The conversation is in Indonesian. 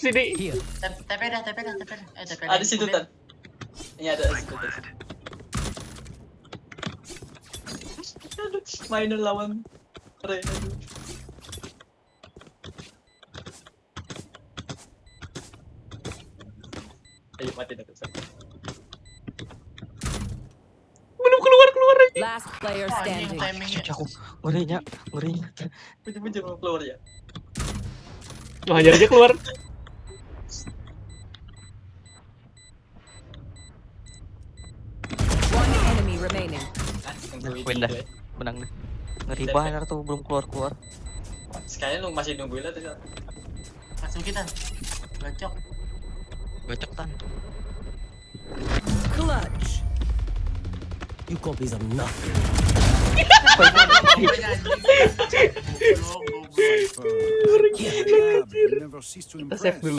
Sini. TP dah, TP dah, TP dah. Eh, TP Ada situ tan. Ini ada situ. Aduh, Minor lawan Ray. Aduh. Ayo mati dah San. Belum keluar keluar lagi. Last player Wah, standing. timingnya. Cuci aku ngerinya, ngerinya. Keluar ya. Oh, hajar aja keluar. Win dah. ya. Menang deh. Ngeri banget tuh belum keluar-keluar. Sekalian lu masih nungguin lah tuh. Masuk kita. Gacok. Gocok tan. Clutch. You copies are nothing. Kita save dulu.